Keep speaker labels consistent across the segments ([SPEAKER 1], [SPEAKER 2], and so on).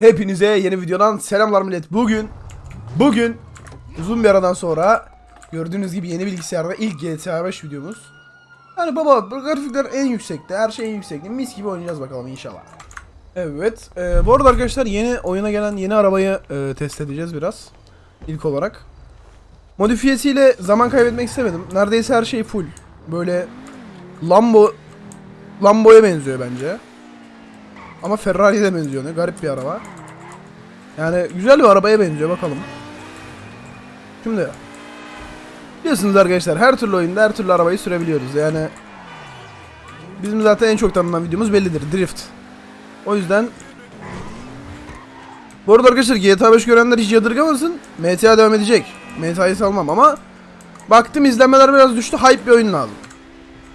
[SPEAKER 1] Hepinize yeni videodan selamlar millet. Bugün bugün uzun bir aradan sonra gördüğünüz gibi yeni bilgisayarda ilk GTA 5 videomuz. Yani baba grafikler en yüksekte, her şey en yüksekte. Mis gibi oynayacağız bakalım inşallah. Evet, e, bu arada arkadaşlar yeni oyuna gelen yeni arabayı e, test edeceğiz biraz. İlk olarak. Modifiyesiyle zaman kaybetmek istemedim. Neredeyse her şey full. Böyle Lambo Lambo'ya benziyor bence. Ama Ferrari'ye de benziyor ne garip bir araba. Yani güzel bir arabaya benziyor bakalım. Şimdi biliyorsunuz arkadaşlar her türlü oyunda her türlü arabayı sürebiliyoruz. Yani bizim zaten en çok tanınan videomuz bellidir. Drift. O yüzden bu arada arkadaşlar GTA 5 görenler hiç yadırgamasın. MTA devam edecek. MTA'yı salmam ama baktım izlenmeler biraz düştü. Hype bir oyun lazım.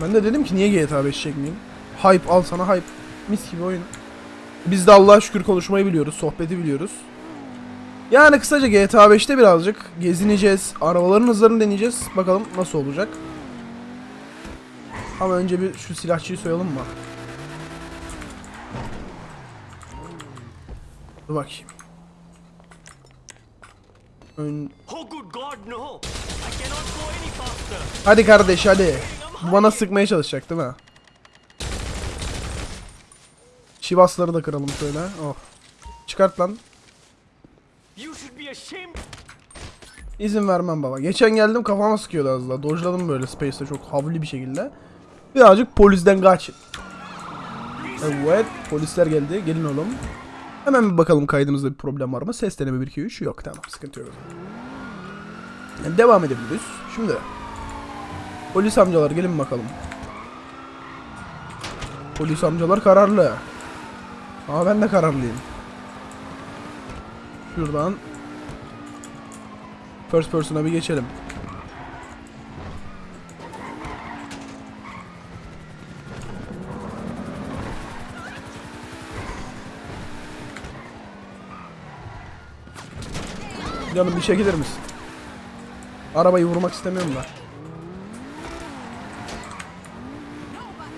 [SPEAKER 1] Ben de dedim ki niye GTA 5 çekmeyeyim? Hype al sana hype. Mis gibi oyun. Biz de Allah'a şükür konuşmayı biliyoruz, sohbeti biliyoruz. Yani kısaca GTA 5'te birazcık gezineceğiz, arabaların hızlarını deneyeceğiz. Bakalım nasıl olacak. Ama önce bir şu silahçıyı soyalım mı? Dur bakayım. Ön... Hadi kardeş hadi. Bu bana sıkmaya çalışacak değil mi? Şivasları da kıralım şöyle. Oh. Çıkart lan. İzin vermem baba. Geçen geldim kafama sıkıyordu az daha. Dojladım böyle Space'te çok havli bir şekilde. Birazcık polisten kaçın. Evet polisler geldi. Gelin oğlum. Hemen bir bakalım kaydımızda bir problem var mı? Ses deneme 1 2 3 yok tamam sıkıntı yok. Yani devam edebiliriz. Şimdi polis amcalar gelin bakalım. Polis amcalar kararlı. Ama ben de kararlıyım. Şuradan First person'a bir geçelim. Canım bir çekilir misin? Arabayı vurmak istemiyorum da.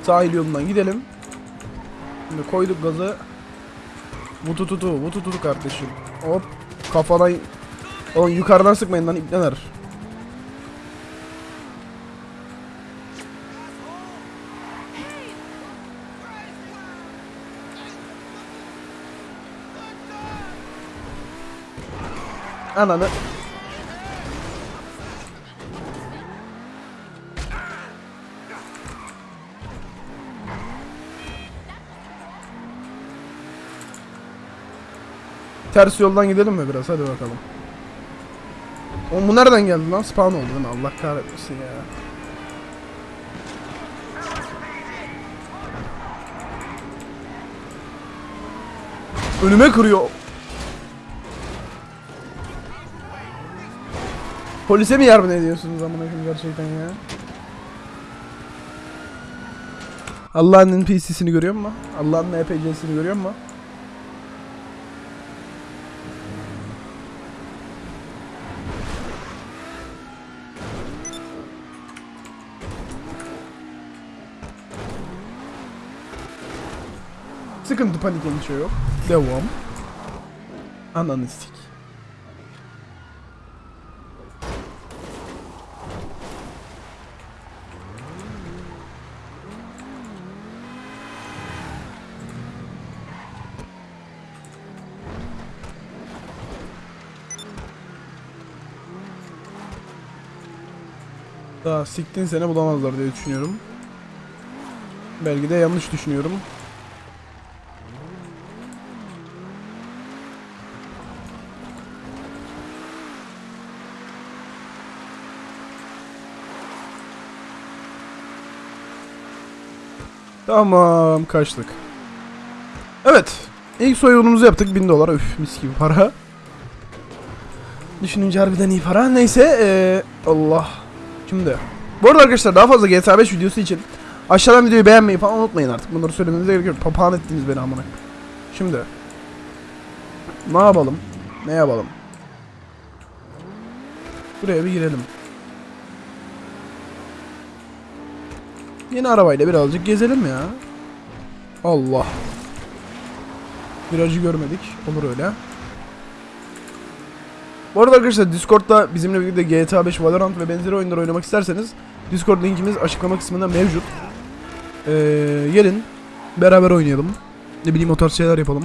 [SPEAKER 1] Sahil yolundan gidelim. Şimdi koyduk gazı. Vutu tutu, vutu tutu kardeşim. Hop kafadan Oğlum yukarıdan sıkmayın lan ipneler. Ananı. Ters yoldan gidelim mi biraz hadi bakalım. Oğlum bu nereden geldi lan? Spawn oldu değil mi? Allah kahretmesin ya. Önüme kırıyor. Polise mi yardım ediyorsunuz amına koyayım gerçekten ya? Allah'ın NPC'sini görüyor musun? Allah'ın NPC'sini görüyor musun? Sıkıntı panik endişe yok. Devam. Ananı sik. Daha siktin sene bulamazlar diye düşünüyorum. Belki de yanlış düşünüyorum. Tamam kaçtık. Evet. İlk soygunumuzu yaptık 1000 dolar. Üf mis gibi para. Düşününce harbiden iyi para. Neyse ee, Allah. Şimdi. Bu arada arkadaşlar daha fazla GTA 5 videosu için aşağıdan videoyu beğenmeyi falan unutmayın artık. Bunları söylemenize gerek yok. Papağan ettiniz beni amına. Şimdi. Ne yapalım? Ne yapalım? Buraya bir girelim. Yeni arabayla birazcık gezelim ya. Allah. Virajı görmedik. Olur öyle. Bu arada arkadaşlar Discord'da bizimle birlikte GTA 5, Valorant ve benzeri oyunlar oynamak isterseniz Discord linkimiz açıklama kısmında mevcut. Ee, gelin beraber oynayalım. Ne bileyim o tarz şeyler yapalım.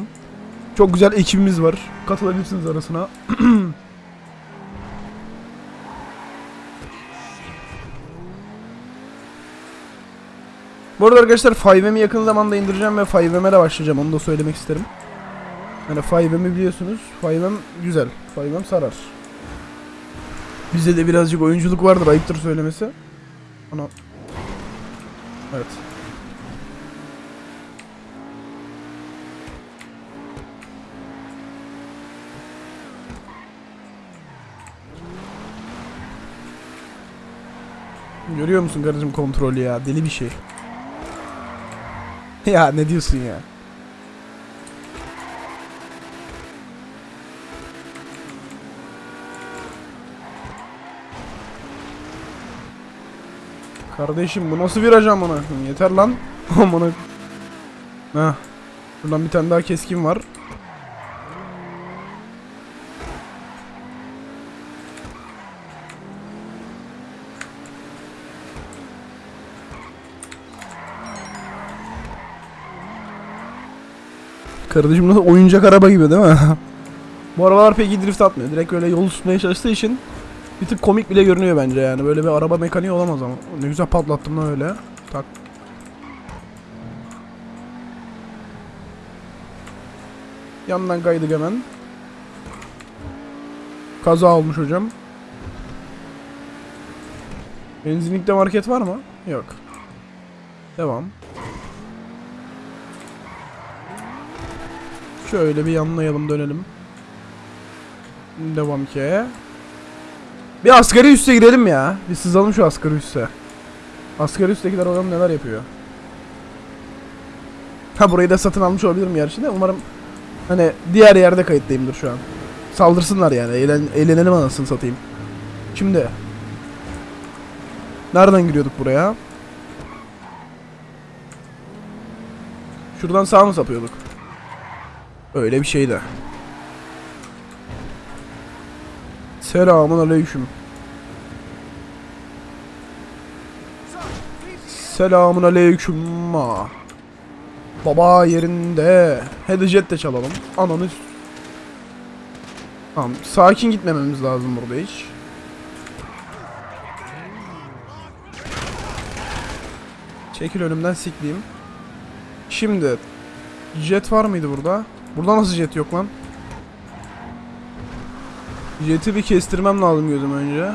[SPEAKER 1] Çok güzel ekibimiz var. Katılabilirsiniz arasına. Bu arada arkadaşlar 5M'i yakın zamanda indireceğim ve 5M'e de başlayacağım. Onu da söylemek isterim. Yani 5M'i biliyorsunuz. 5M güzel. 5M sarar. Bizde de birazcık oyunculuk vardır. Ayıptır söylemesi. Ana. Evet. Görüyor musun kardeşim kontrolü ya? Deli bir şey. ya ne diyorsun ya? Kardeşim bu nasıl viraj amına? Yeter lan. Amına. Heh. Buradan bir tane daha keskin var. Kardeşim nasıl oyuncak araba gibi değil mi? Bu arabalar pek iyi drift atmıyor. Direkt öyle yol tutmaya çalıştığı için bir tık komik bile görünüyor bence yani. Böyle bir araba mekaniği olamaz ama. Ne güzel patlattım lan öyle. Tak. Yandan kaydık hemen. Kaza olmuş hocam. Benzinlikte market var mı? Yok. Devam. Şöyle bir yanlayalım dönelim. Devam ki. Bir asgari üste girelim ya. Bir sızalım şu asgari üste. Asgari üsttekiler bakalım neler yapıyor. Ha burayı da satın almış olabilirim gerçi de umarım hani diğer yerde kayıtlıyımdır şu an. Saldırsınlar yani. Eğlen, eğlenelim anasını satayım. Şimdi. Nereden giriyorduk buraya? Şuradan sağ mı sapıyorduk? Öyle bir şeydi. Selamun aleyküm. Selamun aleyküm. Baba yerinde. Headjet de çalalım. Ananı. Tamam. Sakin gitmememiz lazım burada hiç. Çekil önümden sikleyeyim. Şimdi jet var mıydı burada? Burada nasıl jet yok lan? Jet'i bir kestirmem lazım gözüm önce.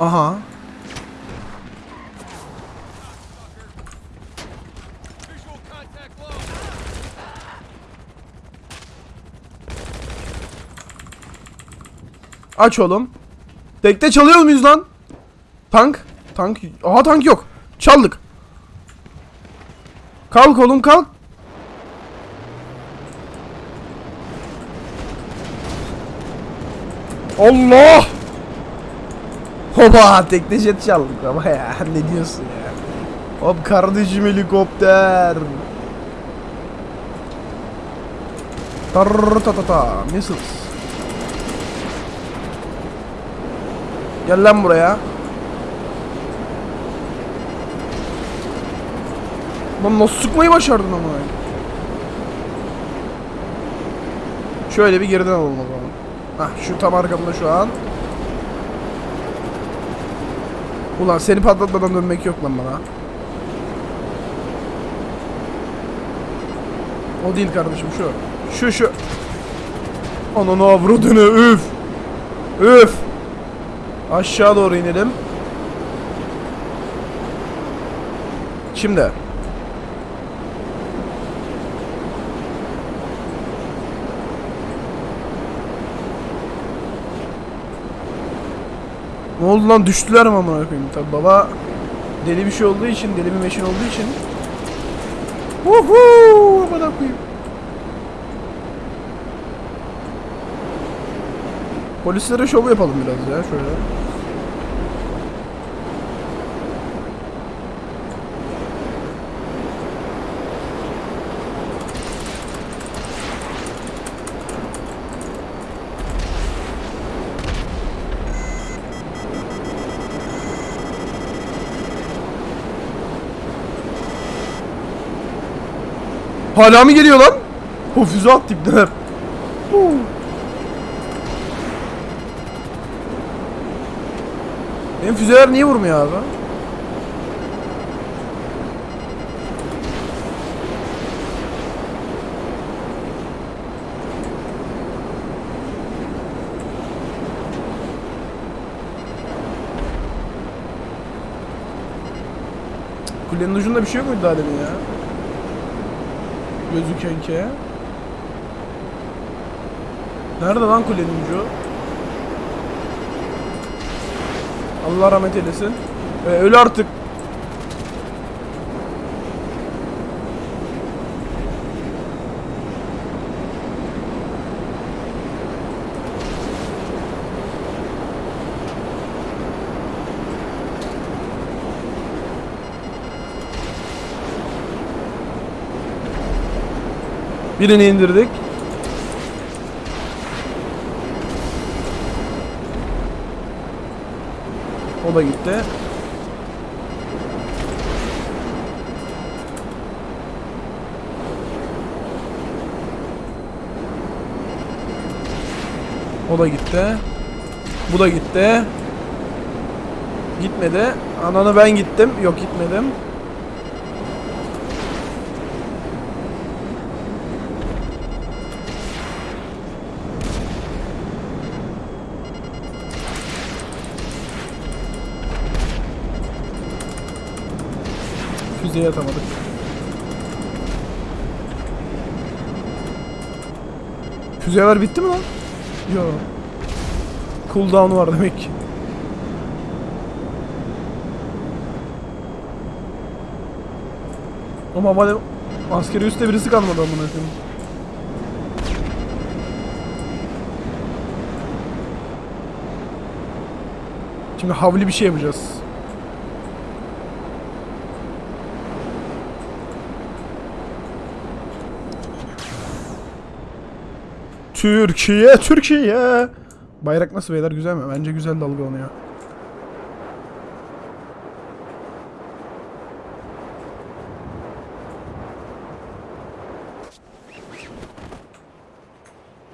[SPEAKER 1] Aha. Aç oğlum. Tekte çalıyor muyuz lan? Tank. Tank. Aha tank yok. Çaldık. Kalk oğlum kalk. Allah! Hoba tekne jet çaldık ama ya ne diyorsun ya? Hop kardeşim helikopter. Tar ta ta ta missiles. Gel lan buraya. Lan nasıl sıkmayı başardın ama? Şöyle bir geriden alalım o zaman. Hah şu tam arkamda şu an. Ulan seni patlatmadan dönmek yok lan bana. O değil kardeşim şu. Şu şu. Ananı avradını üf. Üf. Aşağı doğru inelim. Şimdi. Ne oldu lan düştüler mi amına koyayım? Tabi baba deli bir şey olduğu için, deli bir meşin olduğu için. Woohoo! Amına koyayım. Polislere şov yapalım biraz ya şöyle. Hala mı geliyor lan? O füze attı ipneler. Huu. Benim füzeler niye vurmuyor abi? Kulenin ucunda bir şey yok muydu daha demin ya? Gözüken ki. Nerede lan kulenin ucu? Allah rahmet eylesin. Ee, öl artık. Birini indirdik. O da gitti. O da gitti. Bu da gitti. Gitmedi. Ananı ben gittim. Yok gitmedim. Füzeye atamadık. Füzeler bitti mi lan? Yok. Cooldown var demek ki. Ama bana askeri üstte birisi kalmadı amına koyayım. Şimdi havli bir şey yapacağız. Türkiye, Türkiye. Bayrak nasıl beyler güzel mi? Bence güzel dalgalanıyor.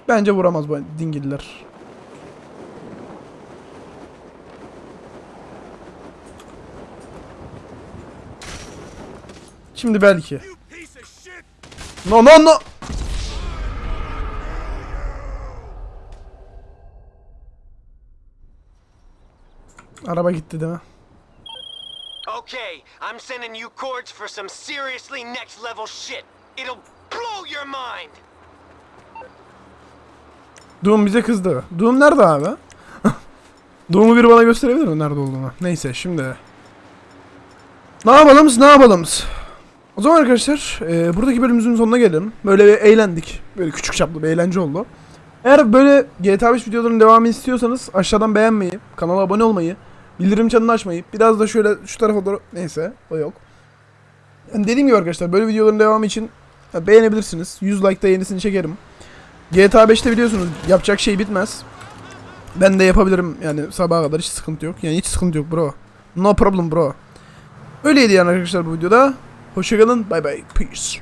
[SPEAKER 1] Bence vuramaz bu dingiller. Şimdi belki. No no no. Araba gitti değil mi?
[SPEAKER 2] Okay, I'm sending you cords for some seriously next level shit. It'll blow your mind.
[SPEAKER 1] Doom bize kızdı. Doom nerede abi? Doom'u biri bana gösterebilir mi nerede olduğunu? Neyse şimdi. Ne yapalım ne yapalım? O zaman arkadaşlar e, buradaki bölümümüzün sonuna gelelim. Böyle bir eğlendik. Böyle küçük çaplı bir eğlence oldu. Eğer böyle GTA 5 videolarının devamını istiyorsanız aşağıdan beğenmeyi, kanala abone olmayı, bildirim çanını açmayı, biraz da şöyle şu tarafa doğru neyse o yok. Yani dediğim gibi arkadaşlar böyle videoların devamı için beğenebilirsiniz. 100 like'da yenisini çekerim. GTA 5'te biliyorsunuz yapacak şey bitmez. Ben de yapabilirim yani sabaha kadar hiç sıkıntı yok. Yani hiç sıkıntı yok bro. No problem bro. Öyleydi yani arkadaşlar bu videoda. Hoşçakalın. Bye bye. Peace.